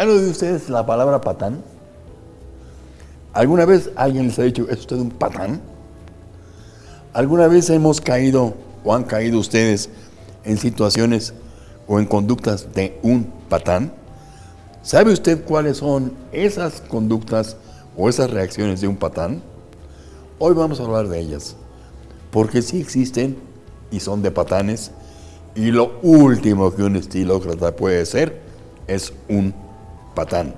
¿Han oído ustedes la palabra patán? ¿Alguna vez alguien les ha dicho, ¿es usted un patán? ¿Alguna vez hemos caído o han caído ustedes en situaciones o en conductas de un patán? ¿Sabe usted cuáles son esas conductas o esas reacciones de un patán? Hoy vamos a hablar de ellas, porque sí existen y son de patanes, y lo último que un estilócrata puede ser es un patán.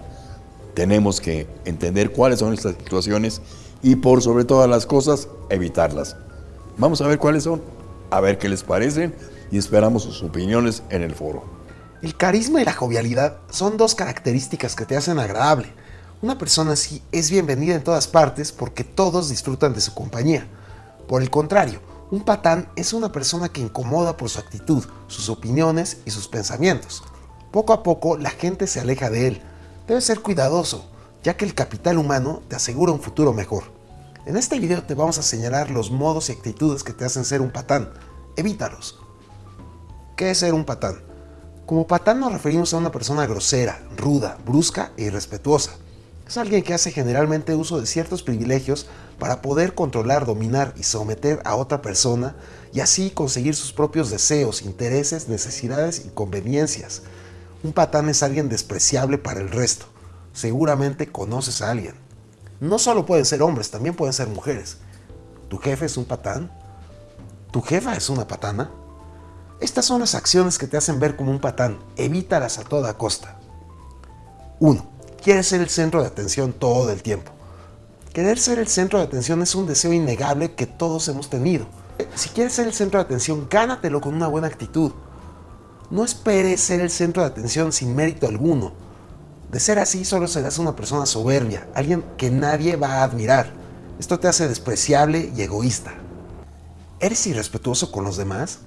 Tenemos que entender cuáles son estas situaciones y por sobre todas las cosas, evitarlas. Vamos a ver cuáles son, a ver qué les parecen y esperamos sus opiniones en el foro. El carisma y la jovialidad son dos características que te hacen agradable. Una persona así es bienvenida en todas partes porque todos disfrutan de su compañía. Por el contrario, un patán es una persona que incomoda por su actitud, sus opiniones y sus pensamientos. Poco a poco la gente se aleja de él. Debes ser cuidadoso, ya que el capital humano te asegura un futuro mejor. En este video te vamos a señalar los modos y actitudes que te hacen ser un patán. Evítalos. ¿Qué es ser un patán? Como patán nos referimos a una persona grosera, ruda, brusca e irrespetuosa. Es alguien que hace generalmente uso de ciertos privilegios para poder controlar, dominar y someter a otra persona y así conseguir sus propios deseos, intereses, necesidades y conveniencias. Un patán es alguien despreciable para el resto. Seguramente conoces a alguien. No solo pueden ser hombres, también pueden ser mujeres. ¿Tu jefe es un patán? ¿Tu jefa es una patana? Estas son las acciones que te hacen ver como un patán. Evítalas a toda costa. 1. Quieres ser el centro de atención todo el tiempo. Querer ser el centro de atención es un deseo innegable que todos hemos tenido. Si quieres ser el centro de atención, gánatelo con una buena actitud. No esperes ser el centro de atención sin mérito alguno. De ser así, solo serás una persona soberbia, alguien que nadie va a admirar. Esto te hace despreciable y egoísta. ¿Eres irrespetuoso con los demás?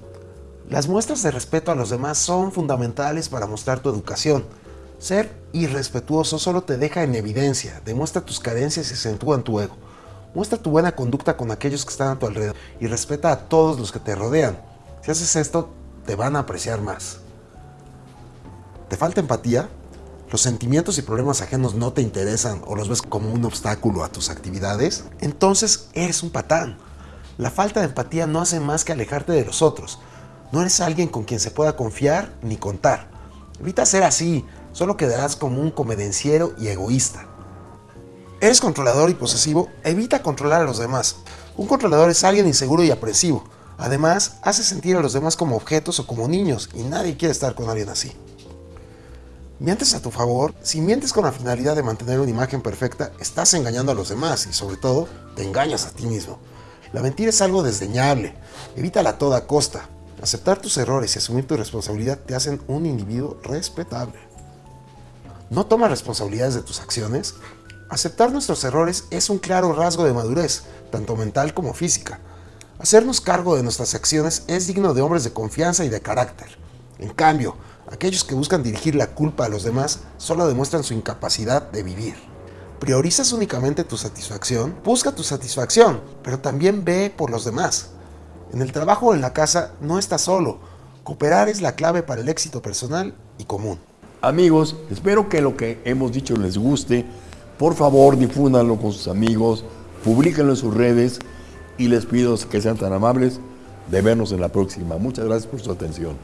Las muestras de respeto a los demás son fundamentales para mostrar tu educación. Ser irrespetuoso solo te deja en evidencia, demuestra tus carencias y acentúa tu ego. Muestra tu buena conducta con aquellos que están a tu alrededor y respeta a todos los que te rodean. Si haces esto, te van a apreciar más. ¿Te falta empatía? ¿Los sentimientos y problemas ajenos no te interesan o los ves como un obstáculo a tus actividades? Entonces eres un patán. La falta de empatía no hace más que alejarte de los otros. No eres alguien con quien se pueda confiar ni contar. Evita ser así, solo quedarás como un comedenciero y egoísta. ¿Eres controlador y posesivo? Evita controlar a los demás. Un controlador es alguien inseguro y apresivo. Además, hace sentir a los demás como objetos o como niños y nadie quiere estar con alguien así. Mientes a tu favor. Si mientes con la finalidad de mantener una imagen perfecta, estás engañando a los demás y sobre todo, te engañas a ti mismo. La mentira es algo desdeñable. Evítala a toda costa. Aceptar tus errores y asumir tu responsabilidad te hacen un individuo respetable. ¿No tomas responsabilidades de tus acciones? Aceptar nuestros errores es un claro rasgo de madurez, tanto mental como física. Hacernos cargo de nuestras acciones es digno de hombres de confianza y de carácter. En cambio, aquellos que buscan dirigir la culpa a los demás solo demuestran su incapacidad de vivir. ¿Priorizas únicamente tu satisfacción? Busca tu satisfacción, pero también ve por los demás. En el trabajo o en la casa no estás solo. Cooperar es la clave para el éxito personal y común. Amigos, espero que lo que hemos dicho les guste. Por favor, difúndanlo con sus amigos, publíquenlo en sus redes y les pido que sean tan amables de vernos en la próxima. Muchas gracias por su atención.